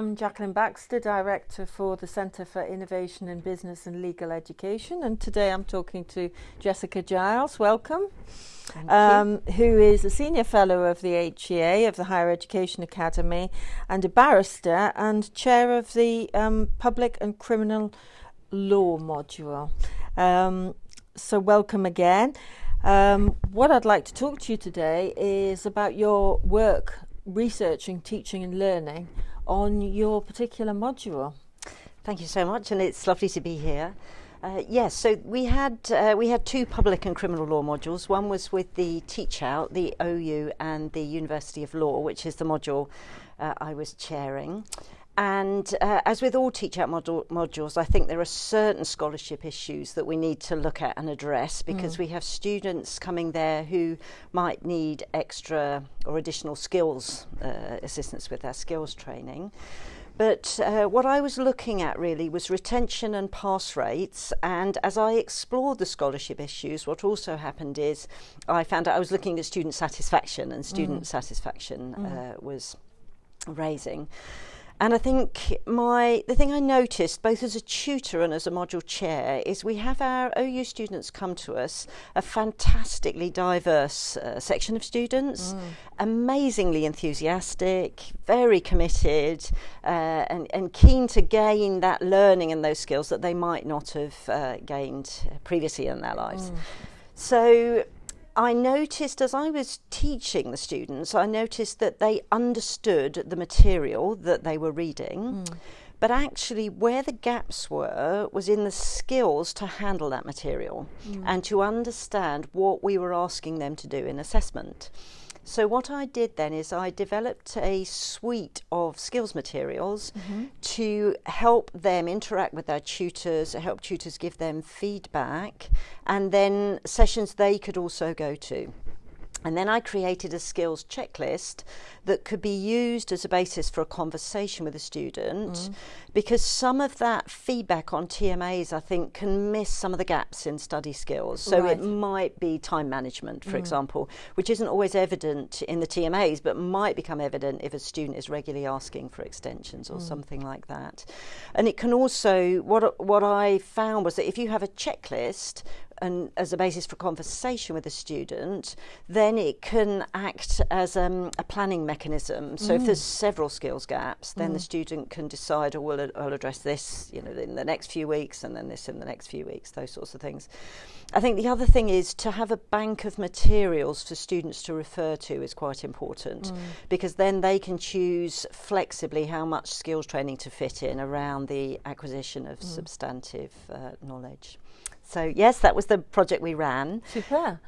I'm Jacqueline Baxter, Director for the Centre for Innovation in Business and Legal Education, and today I'm talking to Jessica Giles. Welcome. Um, who is a Senior Fellow of the HEA, of the Higher Education Academy, and a barrister and Chair of the um, Public and Criminal Law module. Um, so, welcome again. Um, what I'd like to talk to you today is about your work researching, teaching, and learning on your particular module. Thank you so much, and it's lovely to be here. Uh, yes, so we had uh, we had two public and criminal law modules. One was with the Teach Out, the OU, and the University of Law, which is the module uh, I was chairing. And uh, as with all Teach Out module, modules, I think there are certain scholarship issues that we need to look at and address because mm. we have students coming there who might need extra or additional skills uh, assistance with their skills training. But uh, what I was looking at really was retention and pass rates. And as I explored the scholarship issues, what also happened is I found out I was looking at student satisfaction, and student mm. satisfaction mm. Uh, was raising. And I think my the thing I noticed both as a tutor and as a module chair is we have our OU students come to us a fantastically diverse uh, section of students, mm. amazingly enthusiastic, very committed, uh, and and keen to gain that learning and those skills that they might not have uh, gained previously in their lives. Mm. So I noticed as I was teaching the students, I noticed that they understood the material that they were reading. Mm. But actually, where the gaps were was in the skills to handle that material mm. and to understand what we were asking them to do in assessment. So, what I did then is I developed a suite of skills materials mm-hmm. to help them interact with their tutors, help tutors give them feedback, and then sessions they could also go to. And then I created a skills checklist that could be used as a basis for a conversation with a student mm. because some of that feedback on TMAs, I think, can miss some of the gaps in study skills. So right. it might be time management, for mm. example, which isn't always evident in the TMAs, but might become evident if a student is regularly asking for extensions or mm. something like that. And it can also, what, what I found was that if you have a checklist, and as a basis for conversation with a student, then it can act as um, a planning mechanism. So mm. if there's several skills gaps, then mm. the student can decide, oh, we'll, I'll address this, you know, in the next few weeks, and then this in the next few weeks, those sorts of things. I think the other thing is to have a bank of materials for students to refer to is quite important mm. because then they can choose flexibly how much skills training to fit in around the acquisition of mm. substantive uh, knowledge. So yes, that was the project we ran. Super.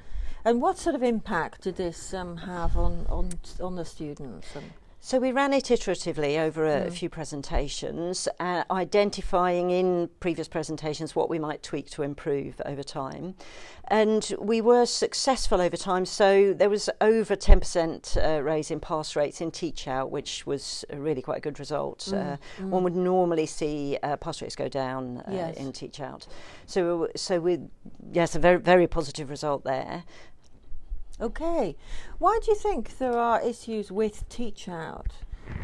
And what sort of impact did this um, have on, on on the students? And So we ran it iteratively over a, mm. few presentations, uh, identifying in previous presentations what we might tweak to improve over time. And we were successful over time, so there was over 10% uh, raise in pass rates in teach out, which was really quite a good result. Mm. Uh, mm. One would normally see uh, pass rates go down uh, yes. in teach out. So, so we, yes, a very, very positive result there. Okay. Why do you think there are issues with teach out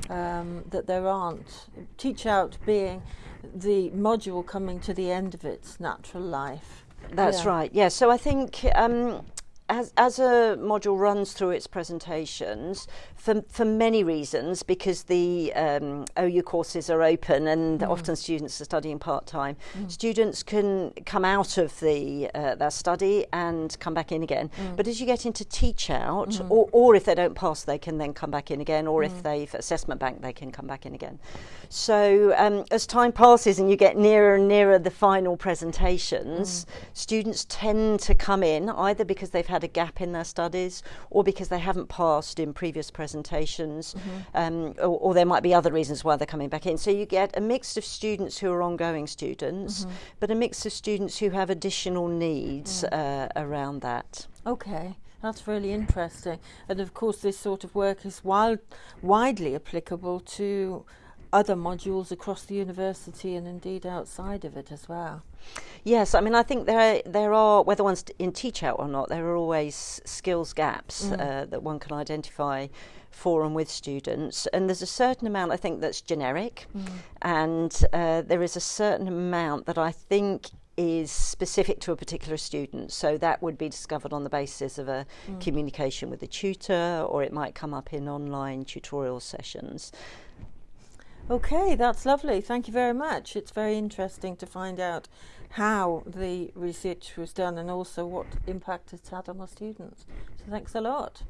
um, that there aren't? Teach out being the module coming to the end of its natural life. That's yeah. right. Yeah. So I think um, as, as a module runs through its presentations, for, for many reasons, because the um, OU courses are open and mm. often students are studying part time, mm. students can come out of the uh, their study and come back in again. Mm. But as you get into teach out, mm. or, or if they don't pass, they can then come back in again, or if mm. they've assessment bank, they can come back in again. So um, as time passes and you get nearer and nearer the final presentations, mm. students tend to come in either because they've had had a gap in their studies or because they haven't passed in previous presentations, mm -hmm. um, or, or, there might be other reasons why they're coming back in. So you get a mix of students who are ongoing students, mm -hmm. but a mix of students who have additional needs yeah. uh, around that. Okay. That's really interesting. And of course, this sort of work is wild, widely applicable to other modules across the university and indeed outside of it as well. Yes, I mean, I think there are, there are whether one's in teach out or not, there are always skills gaps mm. uh, that one can identify for and with students. And there's a certain amount I think that's generic, mm. and uh, there is a certain amount that I think is specific to a particular student. So that would be discovered on the basis of a mm. communication with a tutor, or it might come up in online tutorial sessions. Okay, that's lovely. Thank you very much. It's very interesting to find out how the research was done and also what impact it's had on the students. So thanks a lot.